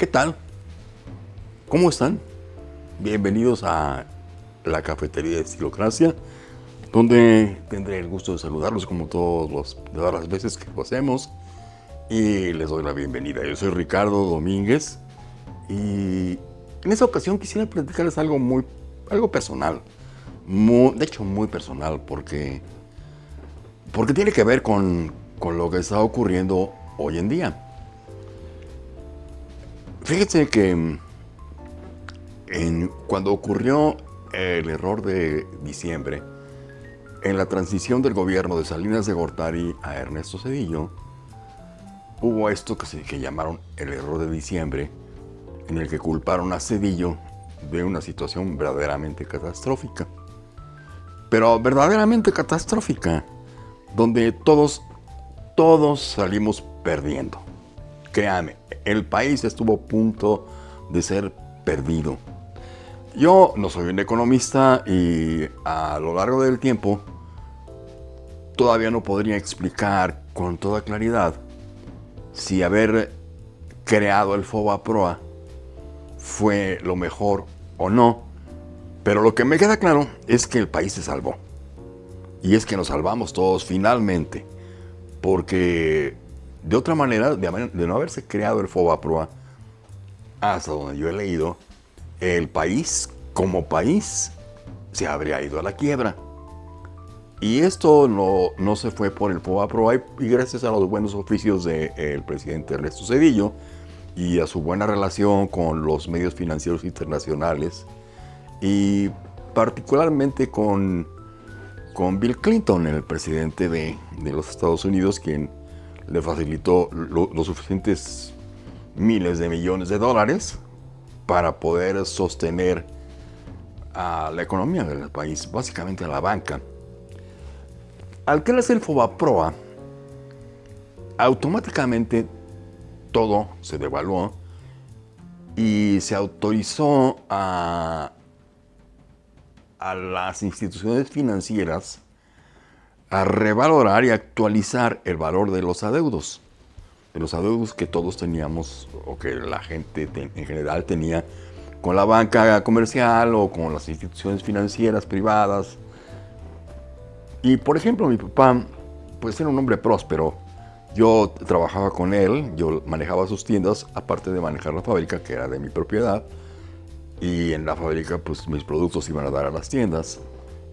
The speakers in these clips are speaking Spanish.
¿Qué tal? ¿Cómo están? Bienvenidos a la cafetería de Estilocracia, donde tendré el gusto de saludarlos como todos todas las veces que lo hacemos y les doy la bienvenida. Yo soy Ricardo Domínguez y en esta ocasión quisiera platicarles algo muy, algo personal, de hecho muy personal, porque, porque tiene que ver con, con lo que está ocurriendo hoy en día. Fíjense que en, cuando ocurrió el error de diciembre, en la transición del gobierno de Salinas de Gortari a Ernesto Cedillo, hubo esto que, se, que llamaron el error de diciembre, en el que culparon a Cedillo de una situación verdaderamente catastrófica. Pero verdaderamente catastrófica, donde todos, todos salimos perdiendo. Créame, el país estuvo a punto de ser perdido. Yo no soy un economista y a lo largo del tiempo todavía no podría explicar con toda claridad si haber creado el FOBA PROA fue lo mejor o no. Pero lo que me queda claro es que el país se salvó. Y es que nos salvamos todos finalmente. Porque de otra manera, de, no haberse creado el FOBAPROA, hasta donde yo he leído, el país como país se habría ido a la quiebra. Y esto no, no se fue por el FOBAPROA y gracias a los buenos oficios del presidente Ernesto Cedillo y a su buena relación con los medios financieros internacionales y particularmente con, con Bill Clinton, el presidente de, de los Estados Unidos, quien le facilitó los suficientes miles de millones de dólares para poder sostener a la economía del país, básicamente a la banca. Al crearse el FOBAPROA, automáticamente todo se devaluó y se autorizó a, a las instituciones financieras a revalorar y actualizar el valor de los adeudos. De los adeudos que todos teníamos, o que la gente en general tenía con la banca comercial o con las instituciones financieras privadas. Y por ejemplo, mi papá, pues era un hombre próspero. Yo trabajaba con él, yo manejaba sus tiendas, aparte de manejar la fábrica, que era de mi propiedad. Y en la fábrica, pues mis productos iban a dar a las tiendas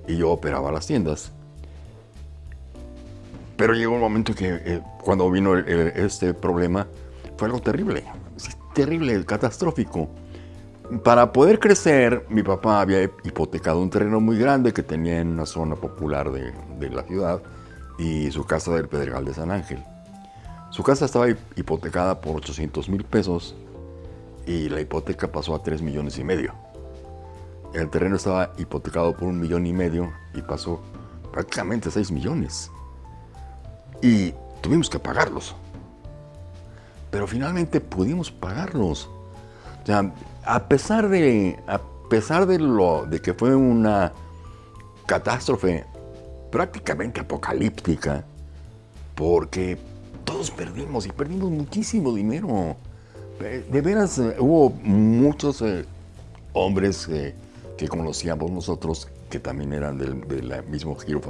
y yo operaba las tiendas. Pero llegó un momento que eh, cuando vino este problema fue algo terrible, terrible, catastrófico. Para poder crecer, mi papá había hipotecado un terreno muy grande que tenía en una zona popular de, la ciudad y su casa del Pedregal de San Ángel. Su casa estaba hipotecada por 800 mil pesos y la hipoteca pasó a 3 millones y medio. El terreno estaba hipotecado por un millón y medio y pasó prácticamente a 6 millones y tuvimos que pagarlos. Pero finalmente pudimos pagarlos. O sea, a pesar de, a pesar de, lo, de que fue una catástrofe prácticamente apocalíptica, porque todos perdimos y perdimos muchísimo dinero. De veras, eh, hubo muchos eh, hombres eh, que conocíamos nosotros que también eran del mismo giro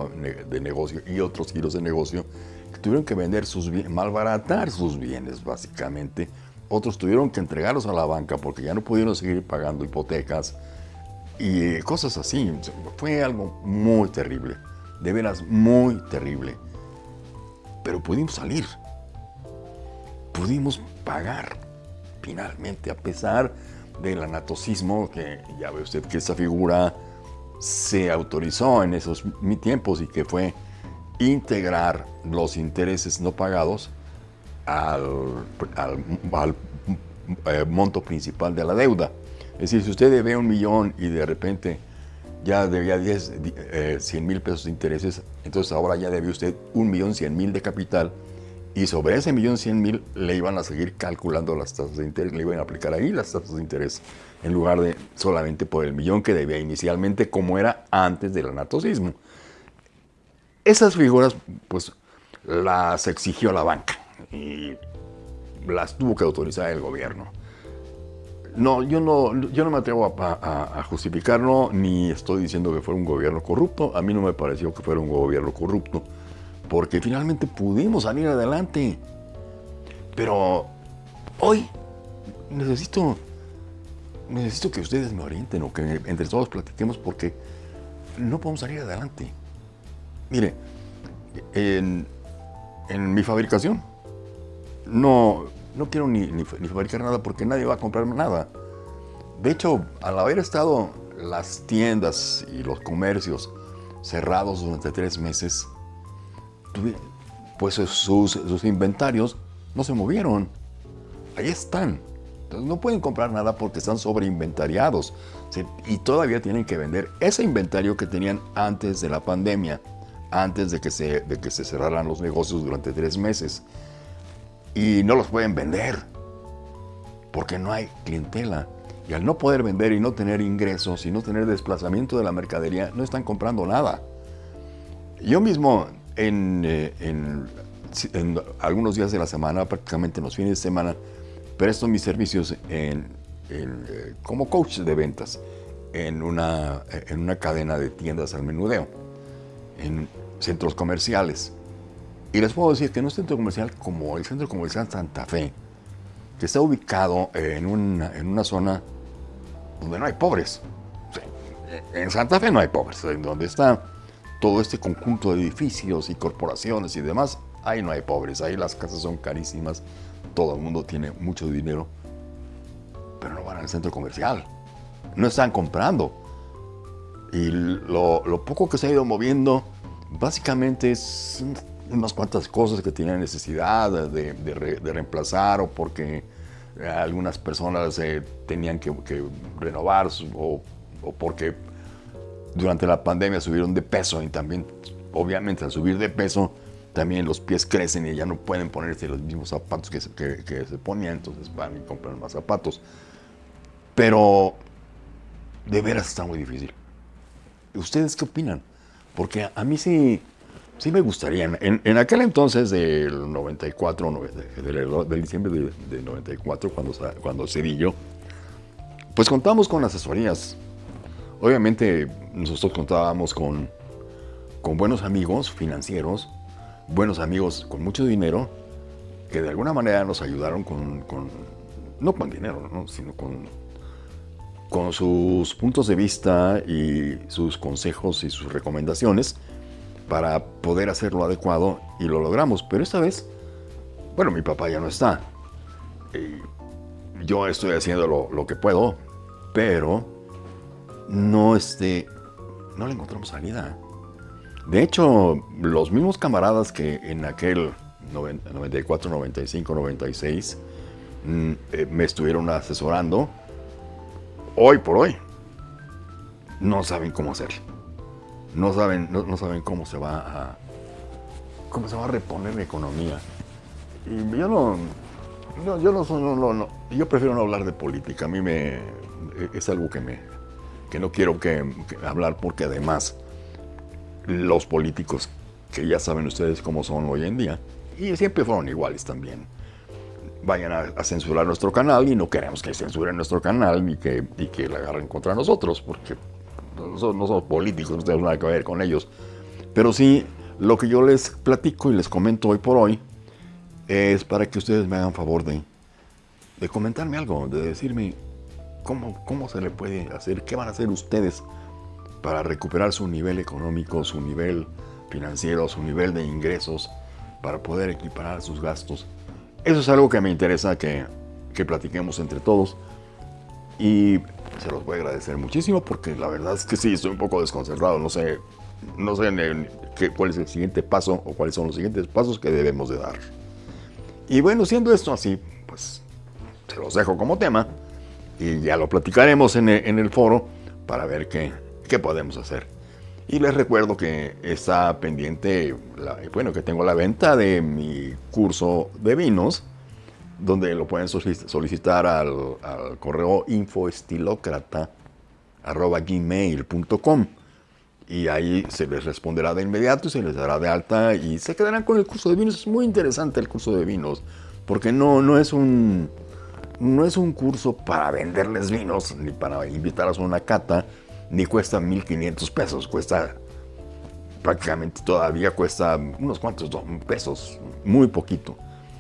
de negocio y otros giros de negocio tuvieron que vender sus bienes, malbaratar sus bienes básicamente. Otros tuvieron que entregarlos a la banca porque ya no pudieron seguir pagando hipotecas y cosas así. Fue algo muy terrible, de veras muy terrible. Pero pudimos salir, pudimos pagar finalmente, a pesar del anatocismo, que ya ve usted que esa figura se autorizó en esos tiempos y que fue integrar los intereses no pagados al, eh, monto principal de la deuda. Es decir, si usted debe un millón y de repente ya debía 10, 100 mil pesos de intereses, entonces ahora ya debe usted un millón 100 mil de capital y sobre ese millón 100 mil le iban a seguir calculando las tasas de interés, le iban a aplicar ahí las tasas de interés en lugar de solamente por el millón que debía inicialmente como era antes del anatocismo. Esas figuras, pues, las exigió la banca y las tuvo que autorizar el gobierno. No, yo no, yo no me atrevo a, justificarlo, ni estoy diciendo que fuera un gobierno corrupto. A mí no me pareció que fuera un gobierno corrupto, porque finalmente pudimos salir adelante. Pero hoy necesito, necesito que ustedes me orienten o que entre todos platiquemos porque no podemos salir adelante. Mire, en, mi fabricación no, no quiero ni, fabricar nada porque nadie va a comprar nada. De hecho, al haber estado las tiendas y los comercios cerrados durante tres meses, pues sus, inventarios no se movieron. Ahí están. No pueden comprar nada porque están sobreinventariados. Y todavía tienen que vender ese inventario que tenían antes de la pandemia, antes de que se, de que se cerraran los negocios durante tres meses. Y no los pueden vender porque no hay clientela. Y al no poder vender y no tener ingresos y no tener desplazamiento de la mercadería, no están comprando nada. Yo mismo en, eh, en, algunos días de la semana, prácticamente en los fines de semana, presto mis servicios en, eh, como coach de ventas en una, en una cadena de tiendas al menudeo, en centros comerciales. Y les puedo decir que en un centro comercial como el Centro Comercial Santa Fe, que está ubicado en una, en una zona donde no hay pobres. En Santa Fe no hay pobres, en donde está todo este conjunto de edificios y corporaciones y demás, ahí no hay pobres, ahí las casas son carísimas, todo el mundo tiene mucho dinero, pero no van al centro comercial, no están comprando. Y lo, poco que se ha ido moviendo, básicamente es unas cuantas cosas que tienen necesidad de, reemplazar o porque algunas personas eh, tenían que, renovar o, o, porque durante la pandemia subieron de peso y también, obviamente, al subir de peso, también los pies crecen y ya no pueden ponerse los mismos zapatos que se, que, se ponían, entonces van y compran más zapatos. Pero de veras está muy difícil. ¿Ustedes qué opinan? Porque a mí sí, sí me gustaría. En, aquel entonces del 94, del, diciembre de, 94, cuando, cuando Cedillo, pues contamos con asesorías. Obviamente nosotros contábamos con, con buenos amigos financieros, buenos amigos con mucho dinero, que de alguna manera nos ayudaron con, no con dinero, sino con, con sus puntos de vista y sus consejos y sus recomendaciones para poder hacer lo adecuado y lo logramos. Pero esta vez, bueno, mi papá ya no está. yo estoy haciendo lo, que puedo, pero no, este, no le encontramos salida. De hecho, los mismos camaradas que en aquel 94, 95, 96 me estuvieron asesorando, hoy por hoy, no saben cómo hacerlo. No saben, no, saben cómo se va a cómo se va a reponer la economía. Y yo no, yo no, yo prefiero no hablar de política. A mí me es algo que me que no quiero que hablar porque además los políticos, que ya saben ustedes cómo son hoy en día, y siempre fueron iguales también, vayan a, censurar nuestro canal y no queremos que censuren nuestro canal ni que, y que la agarren contra nosotros, porque no somos políticos, no tenemos nada que ver con ellos. Pero sí, lo que yo les platico y les comento hoy por hoy es para que ustedes me hagan favor de, de comentarme algo, de decirme cómo, cómo se le puede hacer, qué van a hacer ustedes para recuperar su nivel económico, su nivel financiero, su nivel de ingresos, para poder equiparar sus gastos. Eso es algo que me interesa que, que platiquemos entre todos y se los voy a agradecer muchísimo porque la verdad es que sí, estoy un poco desconcertado, no sé, no sé cuál es el siguiente paso o cuáles son los siguientes pasos que debemos de dar. Y bueno, siendo esto así, pues se los dejo como tema y ya lo platicaremos en el, en el foro para ver qué, qué podemos hacer. Y les recuerdo que está pendiente, bueno, que tengo la venta de mi curso de vinos, donde lo pueden solicitar al, correo infoestilocrata.gmail.com y ahí se les responderá de inmediato y se les dará de alta y se quedarán con el curso de vinos. Es muy interesante el curso de vinos, porque no, no es un no es un curso para venderles vinos, ni para invitarlos a una cata, ni cuesta 1.500 pesos, cuesta prácticamente todavía cuesta unos cuantos pesos, muy poquito.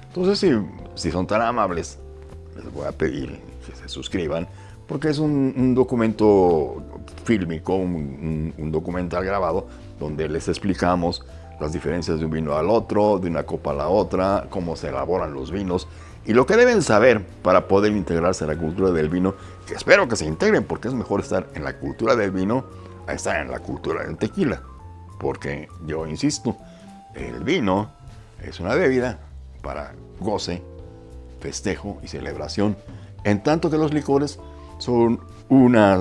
Entonces, si, si son tan amables, les voy a pedir que se suscriban, porque es un, documento fílmico, un, un, documental grabado, donde les explicamos las diferencias de un vino al otro, de una copa a la otra, cómo se elaboran los vinos y lo que deben saber para poder integrarse en la cultura del vino, que espero que se integren porque es mejor estar en la cultura del vino a estar en la cultura del tequila. Porque yo insisto, el vino es una bebida para goce, festejo y celebración, en tanto que los licores son una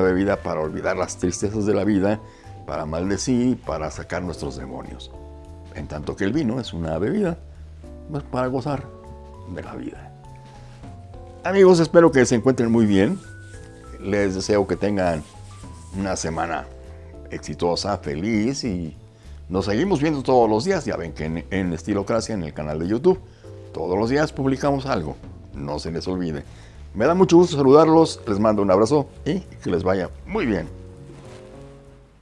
bebida para olvidar las tristezas de la vida, para maldecir, para sacar nuestros demonios. En tanto que el vino es una bebida pues, para gozar de la vida. Amigos, espero que se encuentren muy bien. Les deseo que tengan una semana exitosa, feliz y nos seguimos viendo todos los días. Ya ven que en, en Estilocracia, en el canal de YouTube, todos los días publicamos algo. No se les olvide. Me da mucho gusto saludarlos, les mando un abrazo y que les vaya muy bien.